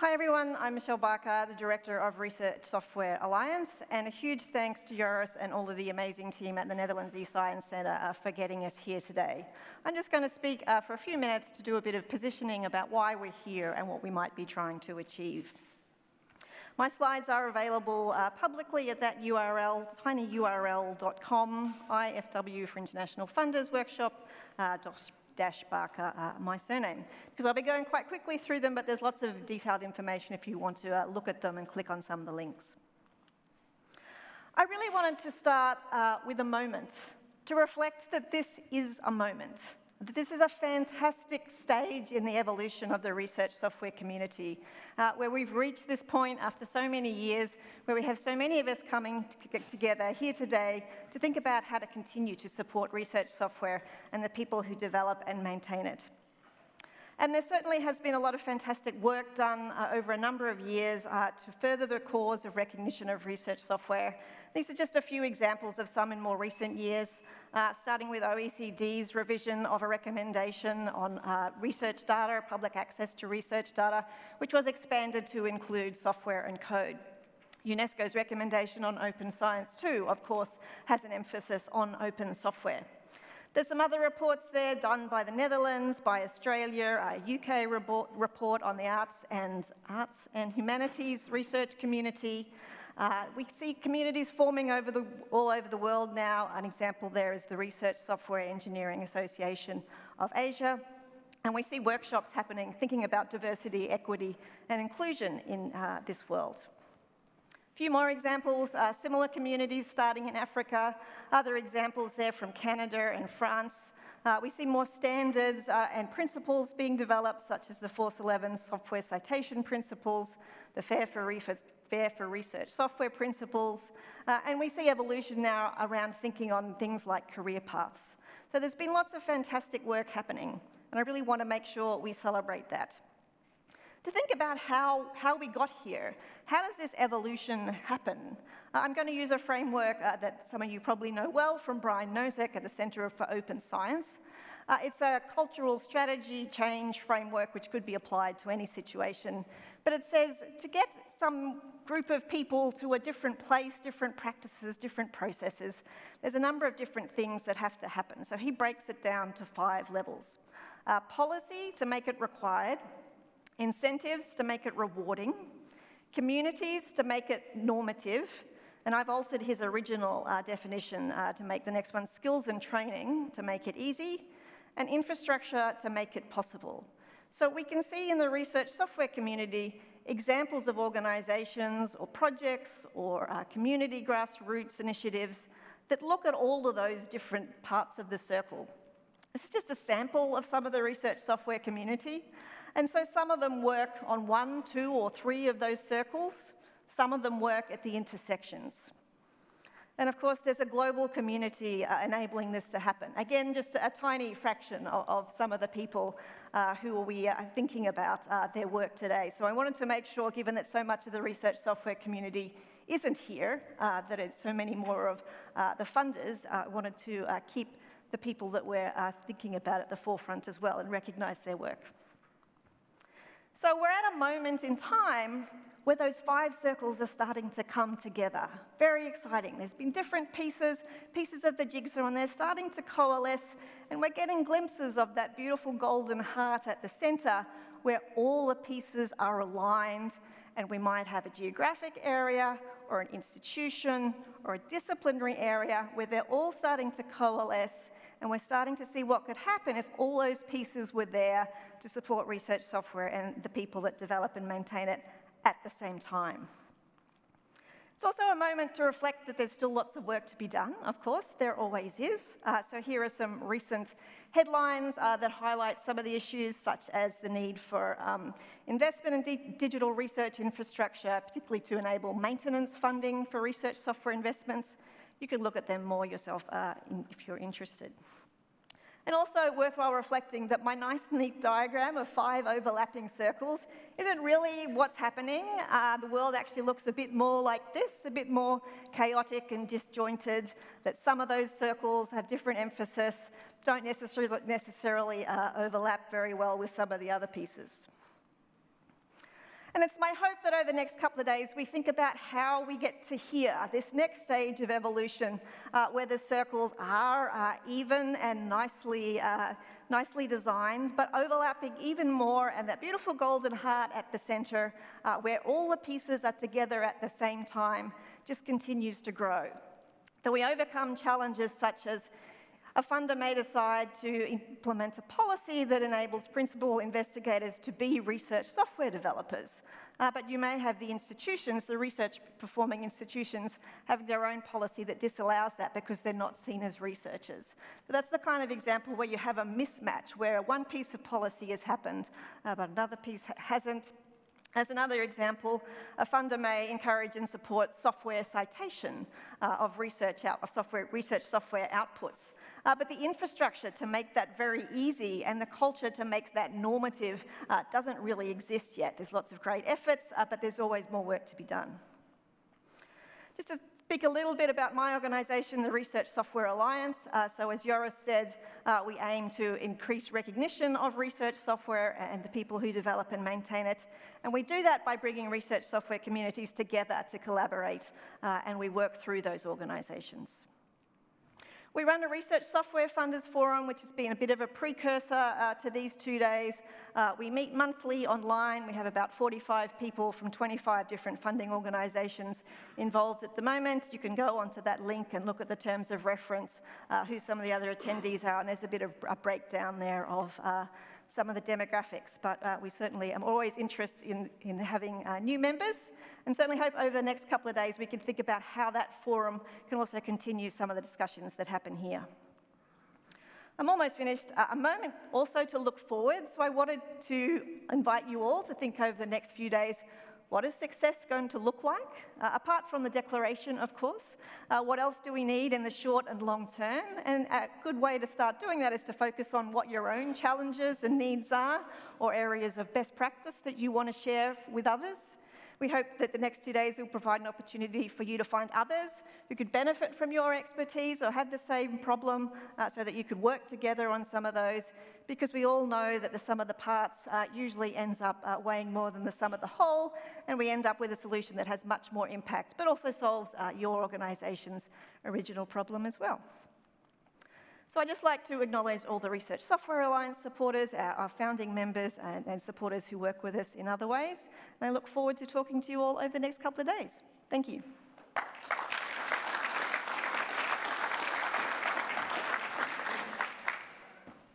Hi everyone, I'm Michelle Barker, the Director of Research Software Alliance, and a huge thanks to Joris and all of the amazing team at the Netherlands eScience Centre uh, for getting us here today. I'm just going to speak uh, for a few minutes to do a bit of positioning about why we're here and what we might be trying to achieve. My slides are available uh, publicly at that URL, tinyurl.com, IFW for International Funders Workshop, uh, Dash Barker, uh, my surname. Because I'll be going quite quickly through them, but there's lots of detailed information if you want to uh, look at them and click on some of the links. I really wanted to start uh, with a moment to reflect that this is a moment. This is a fantastic stage in the evolution of the research software community, uh, where we've reached this point after so many years, where we have so many of us coming to together here today to think about how to continue to support research software and the people who develop and maintain it. And there certainly has been a lot of fantastic work done uh, over a number of years uh, to further the cause of recognition of research software. These are just a few examples of some in more recent years uh, starting with OECD's revision of a recommendation on uh, research data, public access to research data, which was expanded to include software and code. UNESCO's recommendation on open science too, of course, has an emphasis on open software. There's some other reports there done by the Netherlands, by Australia, a UK report, on the arts and arts and humanities research community, uh, we see communities forming over the, all over the world now. An example there is the Research Software Engineering Association of Asia. And we see workshops happening thinking about diversity, equity, and inclusion in uh, this world. A few more examples, uh, similar communities starting in Africa, other examples there from Canada and France. Uh, we see more standards uh, and principles being developed, such as the Force 11 software citation principles, the FAIR for fair for research software principles, uh, and we see evolution now around thinking on things like career paths. So there's been lots of fantastic work happening, and I really want to make sure we celebrate that. To think about how, how we got here, how does this evolution happen? Uh, I'm going to use a framework uh, that some of you probably know well from Brian Nosek at the Center for Open Science. Uh, it's a cultural strategy change framework which could be applied to any situation. But it says to get some group of people to a different place, different practices, different processes, there's a number of different things that have to happen. So he breaks it down to five levels. Uh, policy to make it required, incentives to make it rewarding, communities to make it normative, and I've altered his original uh, definition uh, to make the next one skills and training to make it easy, and infrastructure to make it possible. So we can see in the research software community examples of organisations or projects or uh, community grassroots initiatives that look at all of those different parts of the circle. This is just a sample of some of the research software community. And so some of them work on one, two, or three of those circles. Some of them work at the intersections. And of course, there's a global community uh, enabling this to happen. Again, just a, a tiny fraction of, of, some of the people uh, who we are thinking about uh, their work today. So I wanted to make sure, given that so much of the research software community isn't here, uh, that it's so many more of uh, the funders, I uh, wanted to keep the people that we're thinking about at the forefront as well and recognize their work. So we're at a moment in time where those five circles are starting to come together. Very exciting. There's been different pieces, pieces of the jigsaw, and they're starting to coalesce, and we're getting glimpses of that beautiful golden heart at the center where all the pieces are aligned, and we might have a geographic area or an institution or a disciplinary area where they're all starting to coalesce and we're starting to see what could happen if all those pieces were there to support research software and the people that develop and maintain it at the same time. It's also a moment to reflect that there's still lots of work to be done, of course, there always is. Uh, so here are some recent headlines uh, that highlight some of the issues, such as the need for um, investment in di digital research infrastructure, particularly to enable maintenance funding for research software investments. You can look at them more yourself uh, in, if you're interested. And also worthwhile reflecting that my nice neat diagram of five overlapping circles isn't really what's happening. Uh, the world actually looks a bit more like this, a bit more chaotic and disjointed, that some of those circles have different emphasis, don't necessarily, necessarily uh, overlap very well with some of the other pieces. And it's my hope that over the next couple of days we think about how we get to here, this next stage of evolution, uh, where the circles are uh, even and nicely, uh, nicely designed, but overlapping even more, and that beautiful golden heart at the centre, uh, where all the pieces are together at the same time, just continues to grow. That we overcome challenges such as a funder may decide to implement a policy that enables principal investigators to be research software developers. Uh, but you may have the institutions, the research performing institutions, have their own policy that disallows that because they're not seen as researchers. So that's the kind of example where you have a mismatch, where one piece of policy has happened, uh, but another piece hasn't. As another example, a funder may encourage and support software citation uh, of research out, of software, research software outputs. Uh, but the infrastructure to make that very easy and the culture to make that normative uh, doesn't really exist yet. There's lots of great efforts, uh, but there's always more work to be done. Just to speak a little bit about my organisation, the Research Software Alliance. Uh, so as Joris said, uh, we aim to increase recognition of research software and the people who develop and maintain it. And we do that by bringing research software communities together to collaborate, uh, and we work through those organisations. We run a research software funders forum, which has been a bit of a precursor uh, to these two days. Uh, we meet monthly online. We have about 45 people from 25 different funding organisations involved at the moment. You can go onto that link and look at the terms of reference, uh, who some of the other attendees are, and there's a bit of a breakdown there of uh, some of the demographics, but uh, we certainly am always interested in, in having uh, new members and certainly hope over the next couple of days we can think about how that forum can also continue some of the discussions that happen here. I'm almost finished. Uh, a moment also to look forward. So I wanted to invite you all to think over the next few days what is success going to look like? Uh, apart from the declaration, of course, uh, what else do we need in the short and long term? And a good way to start doing that is to focus on what your own challenges and needs are, or areas of best practice that you want to share with others. We hope that the next two days will provide an opportunity for you to find others who could benefit from your expertise or have the same problem uh, so that you could work together on some of those because we all know that the sum of the parts uh, usually ends up uh, weighing more than the sum of the whole and we end up with a solution that has much more impact but also solves uh, your organisation's original problem as well. So I'd just like to acknowledge all the Research Software Alliance supporters, our, our founding members and, and, supporters who work with us in other ways. And I look forward to talking to you all over the next couple of days. Thank you.